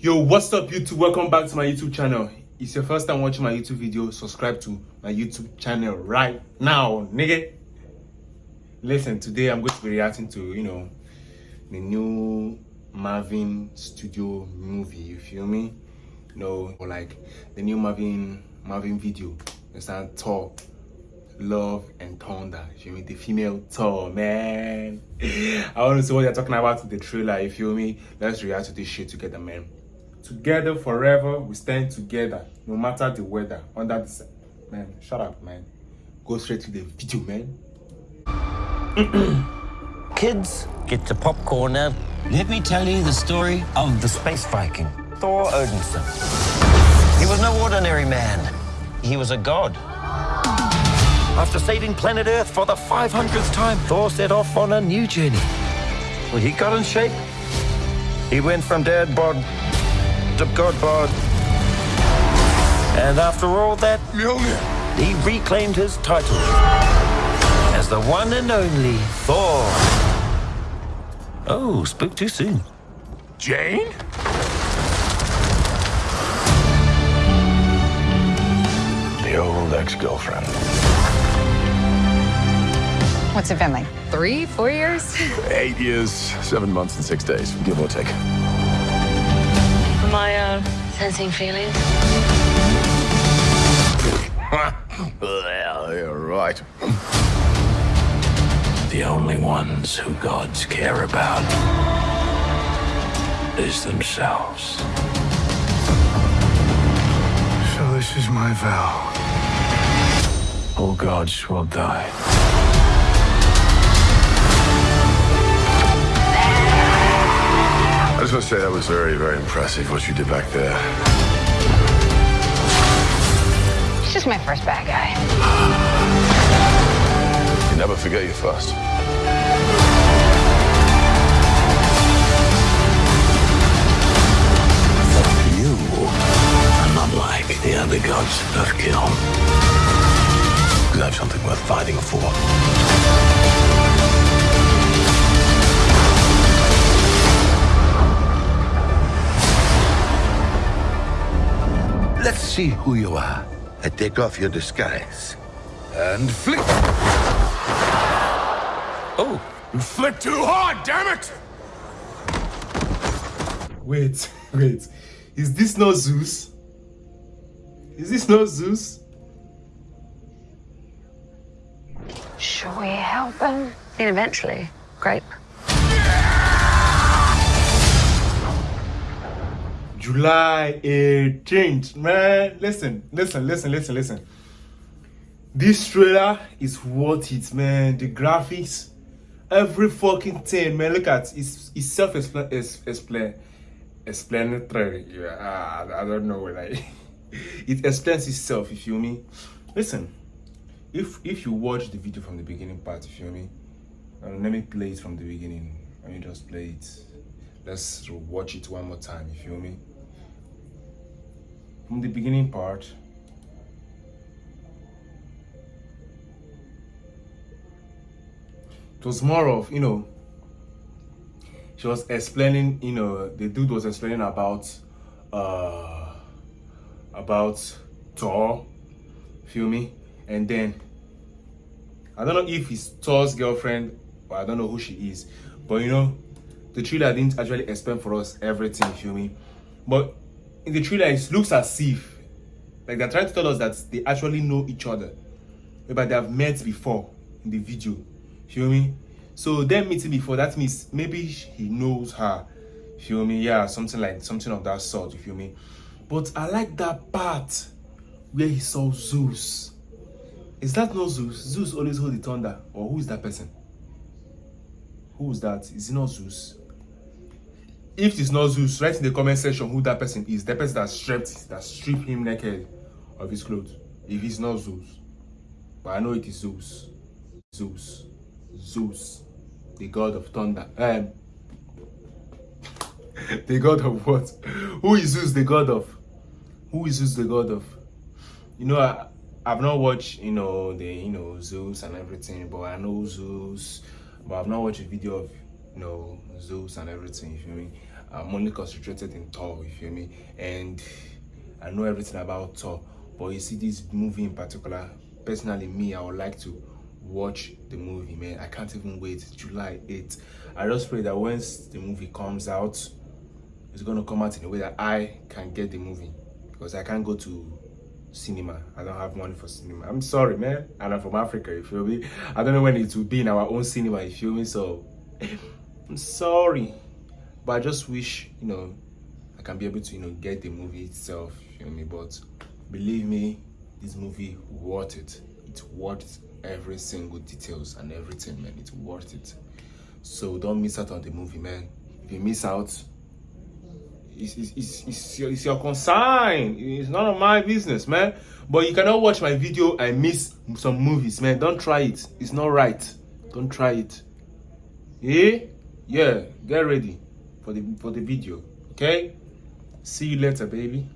Yo, what's up YouTube? Welcome back to my YouTube channel. It's your first time watching my YouTube video, subscribe to my YouTube channel right now, nigga. Listen, today I'm going to be reacting to, you know, the new Marvel Studio movie, you feel me? You know, or like the new Marvel Marvel video. it's Understand? Thor, Love and Thunder. You mean? The female Thor, man. I want to see what they're talking about in the trailer, you feel me? Let's react to this shit together, man. Together forever, we stand together, no matter the weather. Under the man, shut up, man. Go straight to the video, man. Kids, get your popcorn now. Let me tell you the story of the space Viking, Thor Odinson. He was no ordinary man. He was a god. After saving planet Earth for the 500th time, Thor set off on a new journey. Well, he got in shape. He went from dad bod to god bod. And after all that, he reclaimed his title as the one and only Thor. Oh, spoke too soon. Jane? The old ex-girlfriend. What's it been like? Three, four years? Eight years, seven months, and six days, give or take. Am I sensing feelings? well, you're right. The only ones who gods care about is themselves. So this is my vow. All gods will die. Just want to say that was very, very impressive what you did back there. He's just my first bad guy. You never forget your first. You are not like the other gods of kill. You have something worth fighting for. See who you are. I take off your disguise. And flick! Oh, you flipped too hard, damn it! Wait, wait. Is this not Zeus? Is this not Zeus? Should we help him? Then eventually, grape. July 18th, man. Listen, listen, listen, listen, listen. This trailer is worth it, man. The graphics, every fucking thing, man. Look at it's it's self-explanatory. Yeah, I, I don't know like it explains itself. If you me? Listen, if if you watch the video from the beginning part, if you me? Um, let me play it from the beginning. Let me just play it. Let's watch it one more time. You feel me? From the beginning part. It was more of, you know, she was explaining, you know, the dude was explaining about, uh, about Thor, feel me? And then, I don't know if it's Thor's girlfriend, or I don't know who she is, but you know, the trailer didn't actually explain for us everything, feel me? But in the trailer, it looks as if, like they're trying to tell us that they actually know each other, but they have met before in the video, feel me? So them meeting before, that means maybe he knows her, feel me? Yeah, something like, something of that sort, you feel me? But I like that part where he saw Zeus. Is that not Zeus? Zeus always hold the thunder. Or who is that person? Who is that? Is it not Zeus? If it's not Zeus, write in the comment section who that person is. The person that stripped, that stripped him naked of his clothes. If it's not Zeus. But I know it is Zeus. Zeus. Zeus. The god of thunder. Um, the god of what? Who is Zeus the god of? Who is Zeus the god of? You know, I, I've not watched, you know, the, you know, Zeus and everything, but I know Zeus, but I've not watched a video of, you know, Zeus and everything, you feel me? I'm only concentrated in Thor, you feel me? And I know everything about Thor, but you see this movie in particular, personally me, I would like to watch the movie, man. I can't even wait. July 8th. I just pray that once the movie comes out, it's gonna come out in a way that I can get the movie because I can't go to cinema. I don't have money for cinema. I'm sorry, man. And I'm from Africa, you feel me? I don't know when it will be in our own cinema, you feel me? So I'm sorry. But I just wish, you know, I can be able to, you know, get the movie itself, you feel me? But believe me, this movie worth it. It's worth every single details and everything, man. It's worth it. So don't miss out on the movie, man. If you miss out, it's, it's, it's, your, it's your concern. It's none of my business, man. But you cannot watch my video and miss some movies, man. Don't try it. It's not right. Don't try it. Yeah? Yeah. Get ready for the for the video. Okay? See you later, baby.